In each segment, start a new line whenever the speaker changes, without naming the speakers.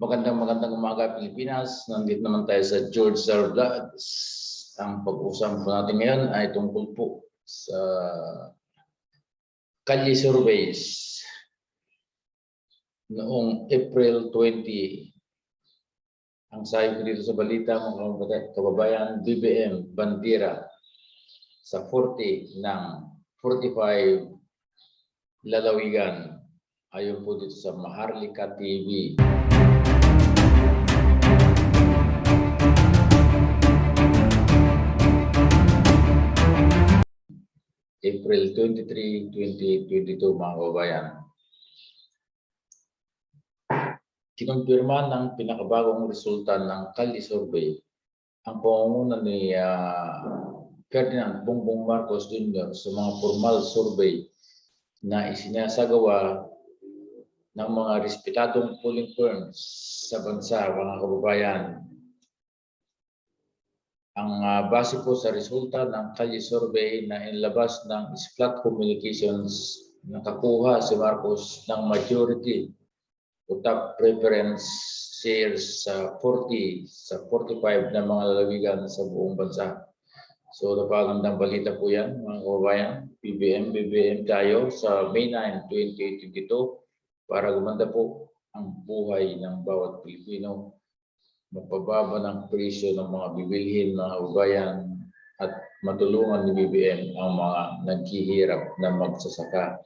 Magandang magandang umaga Pilipinas. Nandito naman tayo sa George Zarvlad. Ang pag-usapan po natin ngayon ay tungkol po sa Kalye Surveys noong April 20. Ang sayo ko dito sa balita mga kababayan, BBM, Bandira sa 40 ng 45 lalawigan ayon po dito sa Maharlika TV. April 23, 2022 mga kababayan. Kinumpirma ng pinakabagong resulta ng Kali Survey ang pangunguna ni ah, Ferdinand Bongbong Marcos Jr. sa mga formal survey na isinasagawa ng mga respetadong polling firms sa bansa, mga kababayan. Ang ah, base po sa resulta ng Kalye Survey na inilabas ng Splat Communications nakakuha si Marcos ng majority o top preference shares sa 40 sa 45 na mga lalawigan sa buong bansa. So napagandang balita po yan mga kababayan. BBM, BBM tayo sa May 9, 2022 para gumanda po ang buhay ng bawat Pilipino mapababa ng presyo ng mga bibilhin mga kababayan at matulungan ni BBM ang mga naghihirap na magsasaka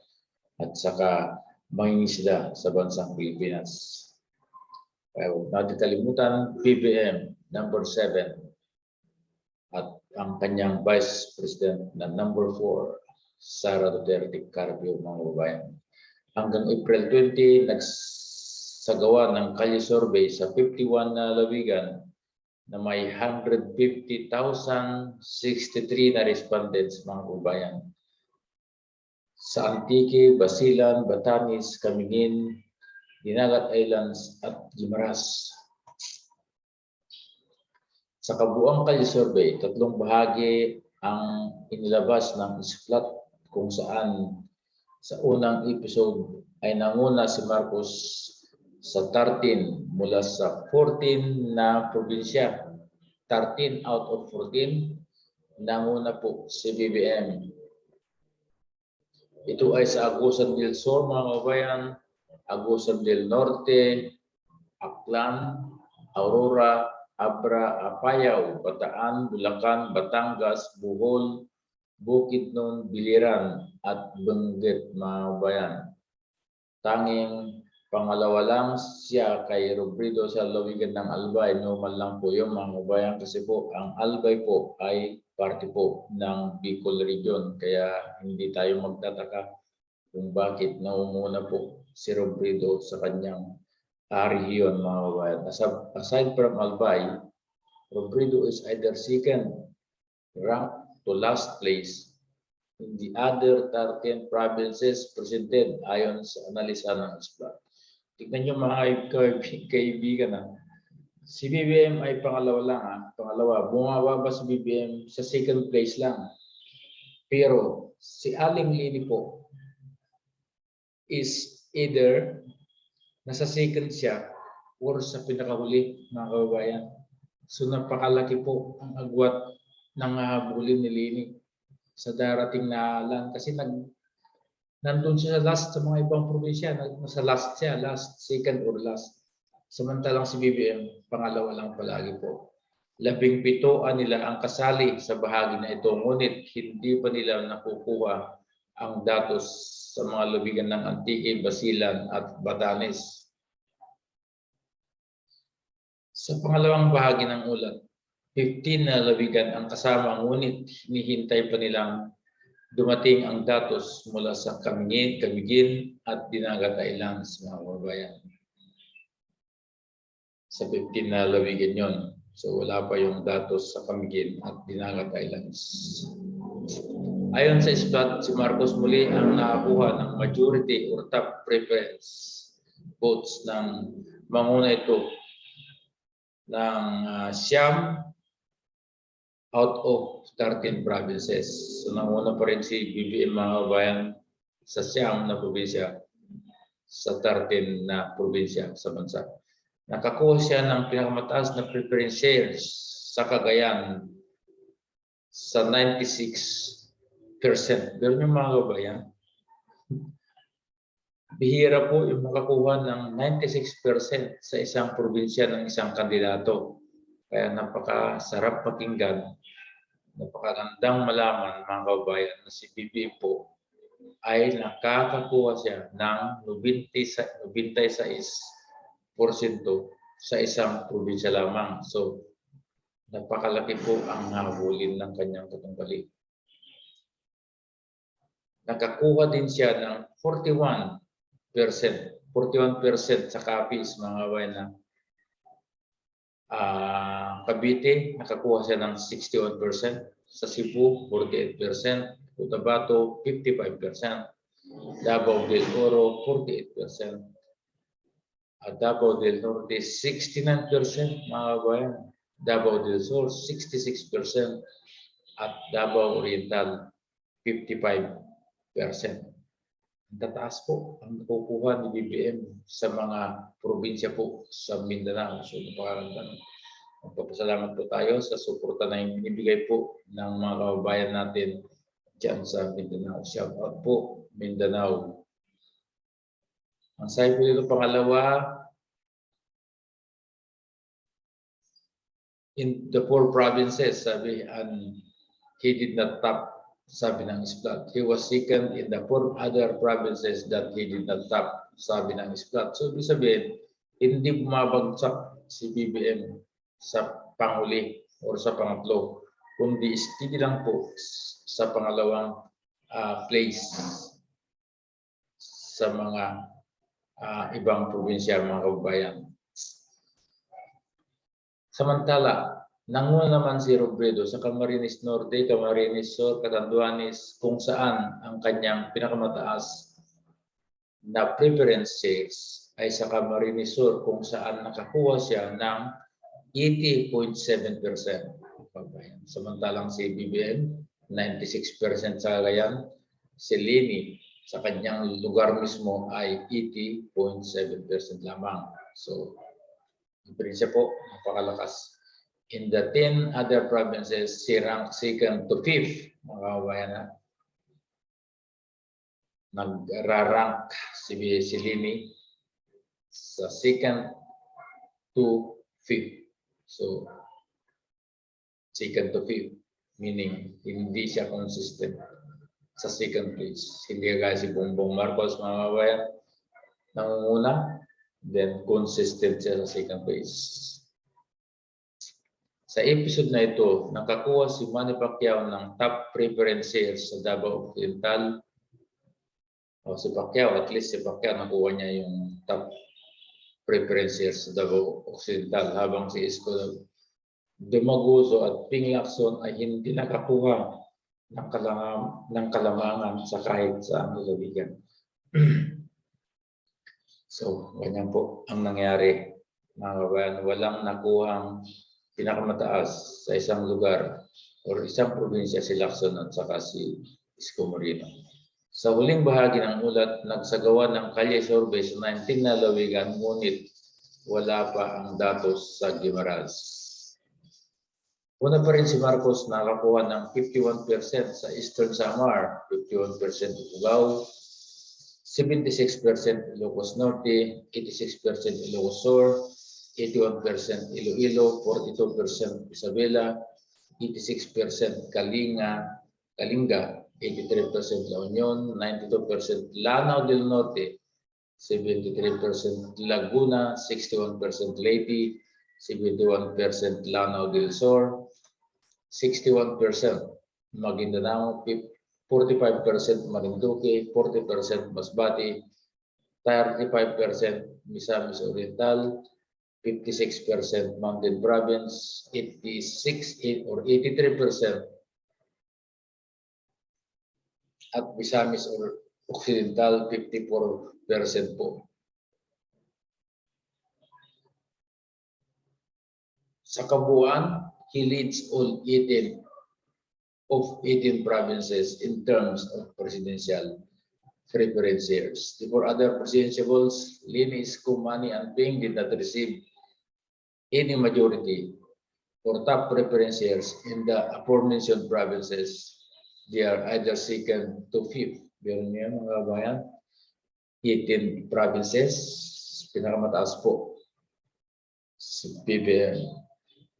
at saka mangingisda sa bansang Pilipinas. Kaya huwag natin kalimutan, BBM number 7 at ang kanyang Vice President na number 4, Sara Duterte Carpio mga kababayan. Hanggang April 20, nagsagawa ng Kalye Survey sa 51 na lawigan na may 150,063 na respondents mga kababayan. Sa Antique, Basilan, Batanes, Camiguin, Dinagat Islands at Guimaras. Sa kabuang Kalye Survey, tatlong bahagi ang inilabas ng Splat kung saan sa unang episode ay nanguna si Marcos sa 13 mula sa 14 na probinsya. 13 out of 14 nanguna po si BBM. Ito ay sa Agusan del Sur, mga kabayan, Agusan del Norte, Aklan, Aurora, Abra, Apayao, Bataan, Bulacan, Batangas, Bohol, Bukidnon, Biliran at Benguet, mga kabayan. Tanging pangalawa lang siya kay Robredo sa lawigan ng Albay. Normal lang po yung mga kabayan kasi po ang Albay po ay parte po ng Bicol Region. Kaya hindi tayo magtataka kung bakit naumuna po si Robredo sa kanyang region mga kabayan. Aside from Albay, Robredo is either second rank to last place in the other 13 provinces presented ayon sa analisa ng SPLAT. Tignan nyo mga kaib- kaibigan na si BBM ay pangalawa lang ha. Pangalawa, bumababa si BBM sa second place lang. Pero si Aling Lini po is either nasa second siya or sa pinakahuli mga kababayan. So napakalaki po ang agwat ng hahabulin ni Lini sa darating na lang kasi nag nandun siya sa last sa mga ibang probinsya, nasa last siya, last, second or last. Samantalang si BBM, pangalawa lang palagi po. Labing pitoan nila ang kasali sa bahagi na ito, ngunit hindi pa nila nakukuha ang datos sa mga labigan ng Antique, Basilan at Batanes. Sa pangalawang bahagi ng ulat, 15 na labigan ang kasama ngunit hinihintay pa nilang dumating ang datos mula sa Camiguin, Camiguin at Dinagat Islands, mga kababayan. Sa 15 na lawigan yon. So wala pa yung datos sa Camiguin at Dinagat Islands. Ayon sa SPLAT, si Marcos muli ang nakakuha ng majority or top preference votes ng manguna ito ng uh, siyam out of 13 provinces. So nanguna pa rin si BBM mga kabayan sa siyam na probinsya sa 13 na probinsya sa bansa. Nakakuha siya ng pinakamataas na preference shares sa Cagayan sa 96%. Pero yung mga kabayan, bihira po yung makakuha ng 96% sa isang probinsya ng isang kandidato. Kaya napakasarap pakinggan, napakagandang malaman mga kabayan na si BBM po ay nakakakuha siya ng 96 sa isang probinsya lamang. So, napakalaki po ang habulin ng kanyang katunggali. Nakakuha din siya ng 41 41% sa copies mga kabayan na Ah, Cavite, nakakuha siya ng 61%. Sa Cebu, 48%. Cotabato, 55%. Davao del Oro, 48%. At Davao del Norte, 69% mga kabayan. Davao del Sur, 66%. At Davao Oriental, 55%. Tataas po ang nakukuha ni BBM sa mga probinsya po sa Mindanao. So, napakaganda. Magpapasalamat po tayo sa suporta na binibigay po ng mga kababayan natin dyan sa Mindanao. Shout out po, Mindanao. Ang sabi po dito pangalawa, in the four provinces, sabi, and he did not top sabi ng Isplat. He was second in the four other provinces that he did not top, sabi ng Isplat. So, ibig sabihin, hindi bumabagsak si BBM sa panghuli or sa pangatlo, kundi steady lang po sa pangalawang ah, place sa mga ah, ibang probinsya, mga kababayan. Samantala, Nanguna naman si Robredo sa Camarines Norte, Camarines Sur, Catanduanes, kung saan ang kanyang pinakamataas na preference shares ay sa Camarines Sur, kung saan nakakuha siya ng 80.7%. Samantalang si BBM, 96% sa Cagayan, si Lini sa kanyang lugar mismo ay 80.7% lamang. So, ang prinsya po, napakalakas in the 10 other provinces, si rank second to fifth, mga kababayan na. Nagrarank si Silini sa second to fifth. So, second to fifth, meaning hindi siya consistent sa second place. Hindi kaya si Bongbong Marcos, mga kababayan, nangunguna, then consistent siya sa second place. Sa episode na ito, nakakuha si Manny Pacquiao ng top preference shares sa Davao Occidental. O si Pacquiao, at least si Pacquiao nakuha niya yung top preference shares sa Davao Occidental habang si Isko Dumaguso at Ping Lacson ay hindi nakakuha ng, kalam ng kalamangan sa kahit sa ang lalawigan. so, ganyan po ang nangyari. Mga kabayan, walang nakuhang pinakamataas sa isang lugar o isang probinsya si Lacson at saka si Isko Moreno. Sa huling bahagi ng ulat, nagsagawa ng kalye survey sa 19 na lawigan, ngunit wala pa ang datos sa Guimaras. Una pa rin si Marcos nakakuha ng 51% sa Eastern Samar, 51% Ifugao, 76% Ilocos Norte, 86% Ilocos Sur, 81% Iloilo, 42% Isabela, 86% Kalinga, Kalinga, 83% La Union, 92% Lanao del Norte, 73% Laguna, 61% Leyte, 71% Lanao del Sur, 61% Maguindanao, 45% Marinduque, 40% Masbate, 35% Misamis Oriental, 56% Mountain Province, 86 or 83% at Misamis or Occidental, 54% po. Sa kabuuan, he leads all 18 of 18 provinces in terms of presidential preference years. The four other presidentiables, Linis, Kumani, and Ping did not receive any majority or top preferentials in the aforementioned provinces, they are either second to fifth. Meron niya mga bayan, 18 provinces, pinakamataas po si PBM.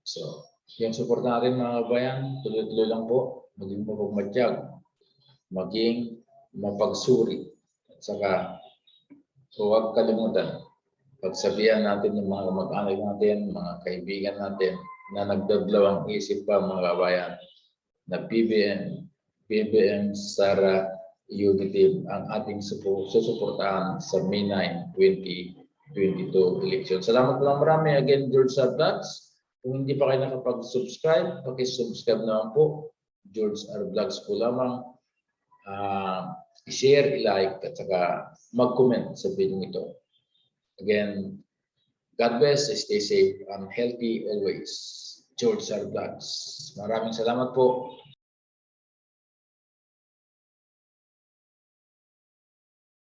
So, yung support natin mga bayan, tuloy-tuloy lang po, maging mapagmatsyag, maging mapagsuri. At saka, huwag kalimutan, pagsabihan natin yung mga mag-anak natin, mga kaibigan natin, na nagdadalawang isip pa mga kabayan, na PBM, PBM Sara Unity ang ating supo- susuportahan sa May 9, 2022 election. Salamat lang marami. Again, George Vlogs. Kung hindi pa kayo nakapag-subscribe, pakisubscribe naman po. George R. Vlogs po lamang. Ah, i-share, i-like, at saka mag-comment sa video ito. Again, God bless, stay safe and healthy always. George. Vlogs. Maraming salamat po.